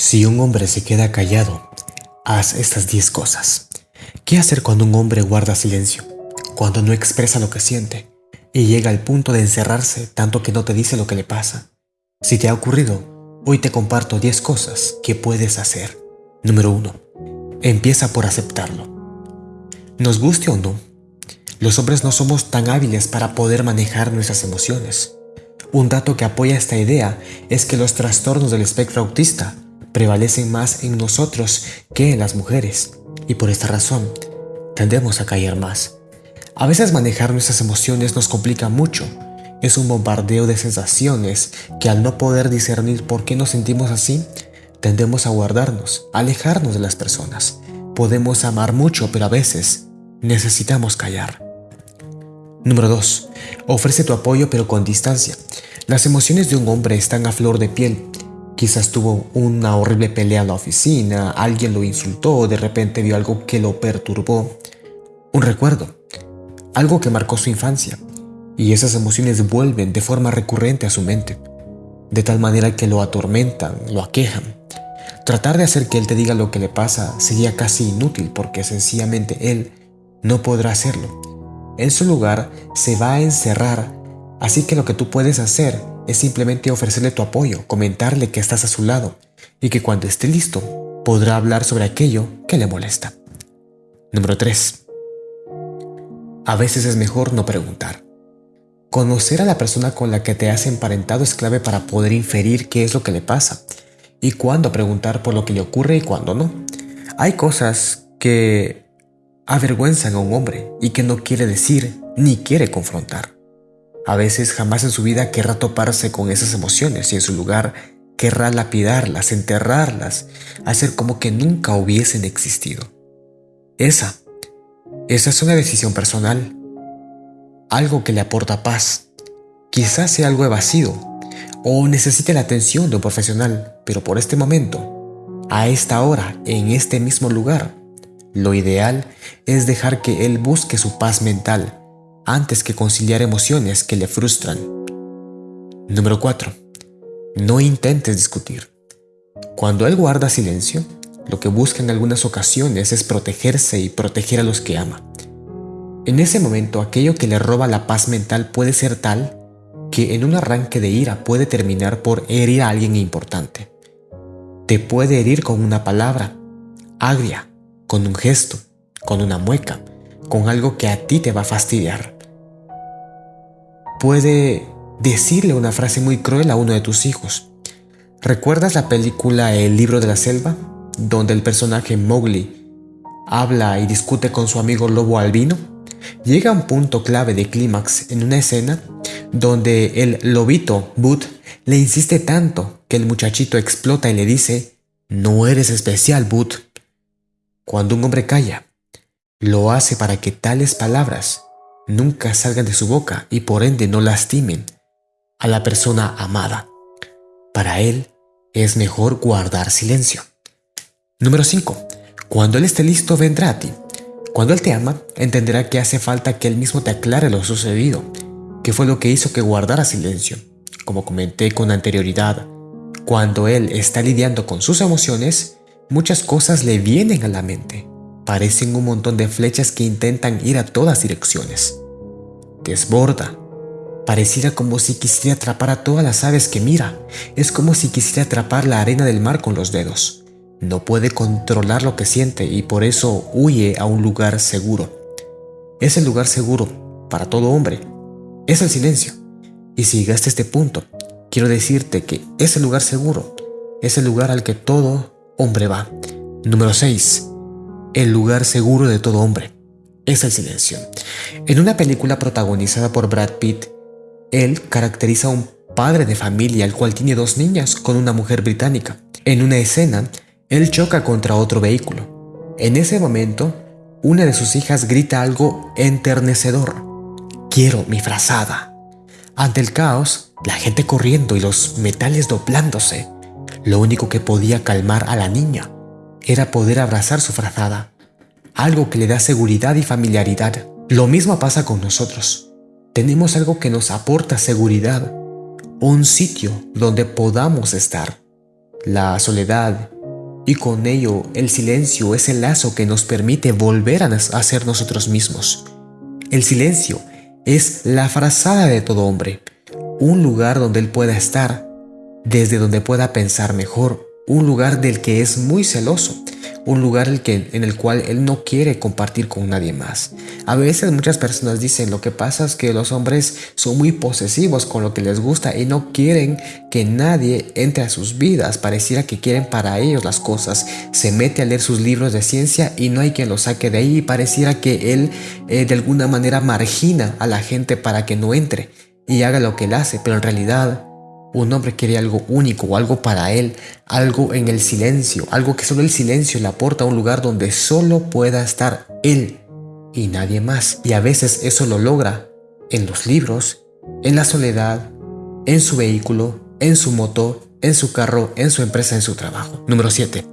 Si un hombre se queda callado, haz estas 10 cosas. ¿Qué hacer cuando un hombre guarda silencio? Cuando no expresa lo que siente y llega al punto de encerrarse tanto que no te dice lo que le pasa. Si te ha ocurrido, hoy te comparto 10 cosas que puedes hacer. Número 1. Empieza por aceptarlo. Nos guste o no, los hombres no somos tan hábiles para poder manejar nuestras emociones. Un dato que apoya esta idea es que los trastornos del espectro autista prevalecen más en nosotros que en las mujeres, y por esta razón tendemos a callar más. A veces manejar nuestras emociones nos complica mucho. Es un bombardeo de sensaciones que al no poder discernir por qué nos sentimos así, tendemos a guardarnos, alejarnos de las personas. Podemos amar mucho, pero a veces necesitamos callar. Número 2. Ofrece tu apoyo pero con distancia. Las emociones de un hombre están a flor de piel Quizás tuvo una horrible pelea en la oficina, alguien lo insultó, de repente vio algo que lo perturbó. Un recuerdo, algo que marcó su infancia. Y esas emociones vuelven de forma recurrente a su mente, de tal manera que lo atormentan, lo aquejan. Tratar de hacer que él te diga lo que le pasa sería casi inútil porque sencillamente él no podrá hacerlo. En su lugar se va a encerrar, así que lo que tú puedes hacer es simplemente ofrecerle tu apoyo, comentarle que estás a su lado y que cuando esté listo podrá hablar sobre aquello que le molesta. Número 3. A veces es mejor no preguntar. Conocer a la persona con la que te has emparentado es clave para poder inferir qué es lo que le pasa y cuándo preguntar por lo que le ocurre y cuándo no. Hay cosas que avergüenzan a un hombre y que no quiere decir ni quiere confrontar. A veces jamás en su vida querrá toparse con esas emociones y en su lugar querrá lapidarlas, enterrarlas, hacer como que nunca hubiesen existido. Esa, esa es una decisión personal, algo que le aporta paz. Quizás sea algo evasivo o necesite la atención de un profesional, pero por este momento, a esta hora, en este mismo lugar, lo ideal es dejar que él busque su paz mental antes que conciliar emociones que le frustran. Número 4. No intentes discutir. Cuando él guarda silencio, lo que busca en algunas ocasiones es protegerse y proteger a los que ama. En ese momento, aquello que le roba la paz mental puede ser tal que en un arranque de ira puede terminar por herir a alguien importante. Te puede herir con una palabra, agria, con un gesto, con una mueca, con algo que a ti te va a fastidiar puede decirle una frase muy cruel a uno de tus hijos. ¿Recuerdas la película El libro de la selva? Donde el personaje Mowgli habla y discute con su amigo lobo albino. Llega un punto clave de clímax en una escena donde el lobito, Boot, le insiste tanto que el muchachito explota y le dice, no eres especial, Boot. Cuando un hombre calla, lo hace para que tales palabras nunca salgan de su boca y por ende no lastimen a la persona amada. Para él es mejor guardar silencio. Número 5. Cuando él esté listo vendrá a ti. Cuando él te ama, entenderá que hace falta que él mismo te aclare lo sucedido, que fue lo que hizo que guardara silencio. Como comenté con anterioridad, cuando él está lidiando con sus emociones, muchas cosas le vienen a la mente, parecen un montón de flechas que intentan ir a todas direcciones. Desborda. Pareciera como si quisiera atrapar a todas las aves que mira. Es como si quisiera atrapar la arena del mar con los dedos. No puede controlar lo que siente y por eso huye a un lugar seguro. Es el lugar seguro para todo hombre. Es el silencio. Y si llegaste a este punto, quiero decirte que ese lugar seguro es el lugar al que todo hombre va. Número 6 el lugar seguro de todo hombre es el silencio. En una película protagonizada por Brad Pitt, él caracteriza a un padre de familia el cual tiene dos niñas con una mujer británica. En una escena, él choca contra otro vehículo. En ese momento, una de sus hijas grita algo enternecedor. Quiero mi frazada. Ante el caos, la gente corriendo y los metales doblándose, lo único que podía calmar a la niña era poder abrazar su frazada, algo que le da seguridad y familiaridad. Lo mismo pasa con nosotros. Tenemos algo que nos aporta seguridad, un sitio donde podamos estar. la soledad y con ello el silencio es el lazo que nos permite volver a ser nosotros mismos. El silencio es la frazada de todo hombre, un lugar donde él pueda estar, desde donde pueda pensar mejor, un lugar del que es muy celoso, un lugar en el cual él no quiere compartir con nadie más. A veces muchas personas dicen lo que pasa es que los hombres son muy posesivos con lo que les gusta y no quieren que nadie entre a sus vidas. Pareciera que quieren para ellos las cosas. Se mete a leer sus libros de ciencia y no hay quien lo saque de ahí pareciera que él eh, de alguna manera margina a la gente para que no entre y haga lo que él hace, pero en realidad un hombre quiere algo único o algo para él, algo en el silencio, algo que solo el silencio le aporta a un lugar donde solo pueda estar él y nadie más. Y a veces eso lo logra en los libros, en la soledad, en su vehículo, en su moto, en su carro, en su empresa, en su trabajo. Número 7.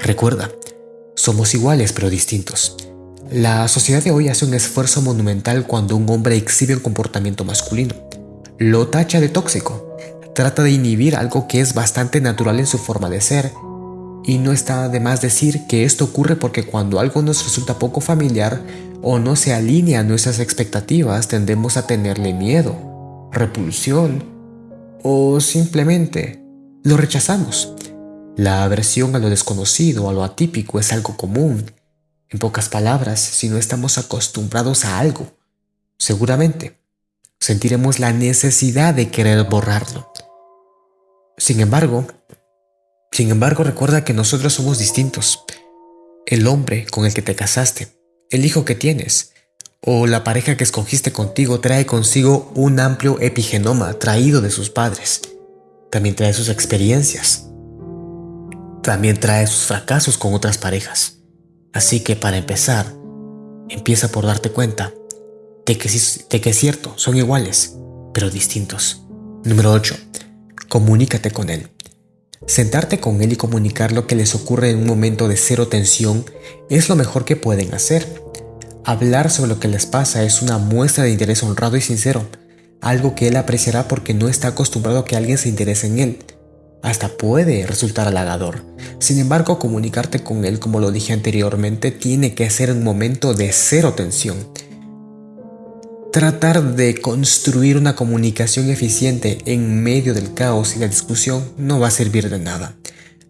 Recuerda, somos iguales pero distintos. La sociedad de hoy hace un esfuerzo monumental cuando un hombre exhibe un comportamiento masculino. Lo tacha de tóxico, trata de inhibir algo que es bastante natural en su forma de ser. Y no está de más decir que esto ocurre porque cuando algo nos resulta poco familiar o no se alinea a nuestras expectativas tendemos a tenerle miedo, repulsión o simplemente lo rechazamos. La aversión a lo desconocido, a lo atípico es algo común. En pocas palabras, si no estamos acostumbrados a algo, seguramente sentiremos la necesidad de querer borrarlo. Sin embargo, sin embargo recuerda que nosotros somos distintos. El hombre con el que te casaste, el hijo que tienes o la pareja que escogiste contigo trae consigo un amplio epigenoma traído de sus padres. También trae sus experiencias. También trae sus fracasos con otras parejas. Así que para empezar, empieza por darte cuenta de que, de que es cierto, son iguales, pero distintos. Número 8 comunícate con él. Sentarte con él y comunicar lo que les ocurre en un momento de cero tensión es lo mejor que pueden hacer. Hablar sobre lo que les pasa es una muestra de interés honrado y sincero, algo que él apreciará porque no está acostumbrado a que alguien se interese en él. Hasta puede resultar halagador. Sin embargo, comunicarte con él, como lo dije anteriormente, tiene que ser un momento de cero tensión Tratar de construir una comunicación eficiente en medio del caos y la discusión no va a servir de nada.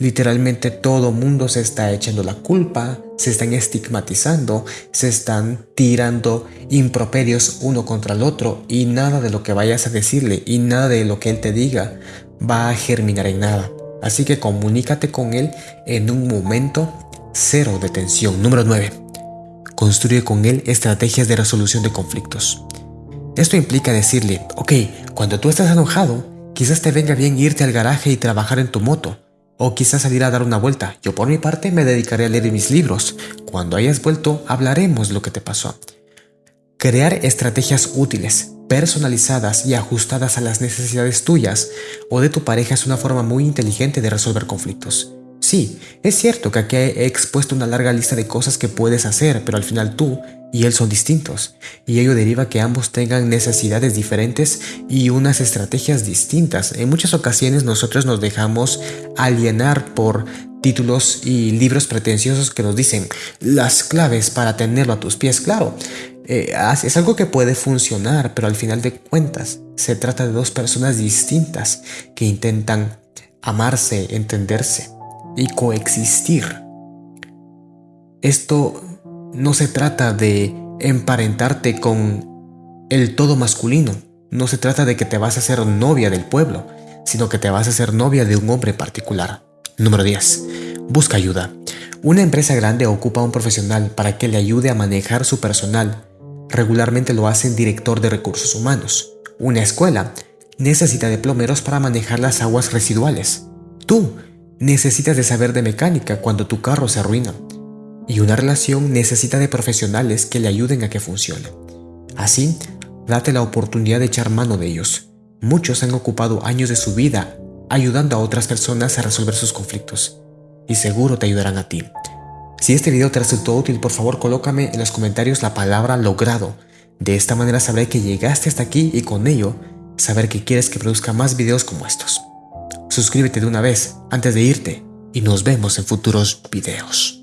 Literalmente todo mundo se está echando la culpa, se están estigmatizando, se están tirando improperios uno contra el otro y nada de lo que vayas a decirle y nada de lo que él te diga va a germinar en nada. Así que comunícate con él en un momento cero de tensión. Número 9. Construye con él estrategias de resolución de conflictos. Esto implica decirle, ok, cuando tú estás enojado, quizás te venga bien irte al garaje y trabajar en tu moto, o quizás salir a dar una vuelta. Yo por mi parte me dedicaré a leer mis libros. Cuando hayas vuelto, hablaremos lo que te pasó. Crear estrategias útiles, personalizadas y ajustadas a las necesidades tuyas o de tu pareja es una forma muy inteligente de resolver conflictos. Sí, es cierto que aquí he expuesto una larga lista de cosas que puedes hacer, pero al final tú y él son distintos, y ello deriva que ambos tengan necesidades diferentes y unas estrategias distintas. En muchas ocasiones nosotros nos dejamos alienar por títulos y libros pretenciosos que nos dicen las claves para tenerlo a tus pies. Claro, eh, es algo que puede funcionar, pero al final de cuentas se trata de dos personas distintas que intentan amarse, entenderse y coexistir. Esto no se trata de emparentarte con el todo masculino, no se trata de que te vas a ser novia del pueblo, sino que te vas a ser novia de un hombre particular. Número 10. Busca ayuda. Una empresa grande ocupa a un profesional para que le ayude a manejar su personal. Regularmente lo hace el director de recursos humanos. Una escuela necesita de plomeros para manejar las aguas residuales. Tú necesitas de saber de mecánica cuando tu carro se arruina. Y una relación necesita de profesionales que le ayuden a que funcione. Así, date la oportunidad de echar mano de ellos. Muchos han ocupado años de su vida ayudando a otras personas a resolver sus conflictos. Y seguro te ayudarán a ti. Si este video te resultó útil, por favor colócame en los comentarios la palabra logrado. De esta manera sabré que llegaste hasta aquí y con ello saber que quieres que produzca más videos como estos. Suscríbete de una vez antes de irte y nos vemos en futuros videos.